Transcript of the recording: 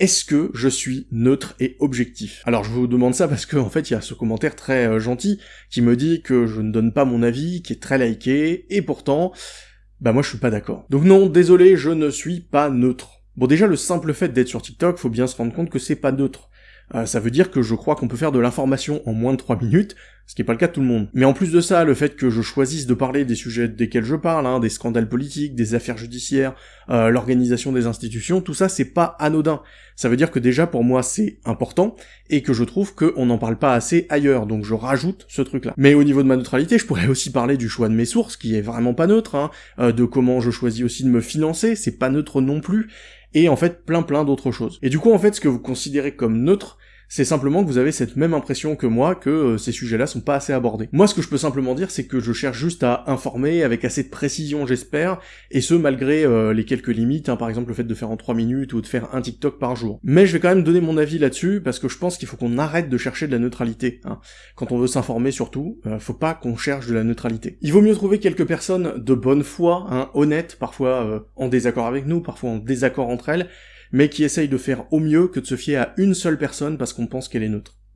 est-ce que je suis neutre et objectif? Alors je vous demande ça parce que en fait il y a ce commentaire très euh, gentil qui me dit que je ne donne pas mon avis, qui est très liké, et pourtant, bah moi je suis pas d'accord. Donc non, désolé, je ne suis pas neutre. Bon déjà le simple fait d'être sur TikTok, faut bien se rendre compte que c'est pas neutre. Euh, ça veut dire que je crois qu'on peut faire de l'information en moins de 3 minutes, ce qui est pas le cas de tout le monde. Mais en plus de ça, le fait que je choisisse de parler des sujets desquels je parle, hein, des scandales politiques, des affaires judiciaires, euh, l'organisation des institutions, tout ça c'est pas anodin. Ça veut dire que déjà pour moi c'est important, et que je trouve qu'on n'en parle pas assez ailleurs, donc je rajoute ce truc-là. Mais au niveau de ma neutralité, je pourrais aussi parler du choix de mes sources, qui est vraiment pas neutre, hein, euh, de comment je choisis aussi de me financer, c'est pas neutre non plus, et en fait plein plein d'autres choses. Et du coup en fait ce que vous considérez comme neutre, c'est simplement que vous avez cette même impression que moi que euh, ces sujets-là sont pas assez abordés. Moi ce que je peux simplement dire c'est que je cherche juste à informer avec assez de précision j'espère, et ce malgré euh, les quelques limites, hein, par exemple le fait de faire en 3 minutes ou de faire un TikTok par jour. Mais je vais quand même donner mon avis là-dessus parce que je pense qu'il faut qu'on arrête de chercher de la neutralité. Hein. Quand on veut s'informer surtout, euh, faut pas qu'on cherche de la neutralité. Il vaut mieux trouver quelques personnes de bonne foi, hein, honnêtes, parfois en désaccord avec nous, parfois en désaccord entre elles, mais qui essaye de faire au mieux que de se fier à une seule personne parce qu'on pense qu'elle est neutre.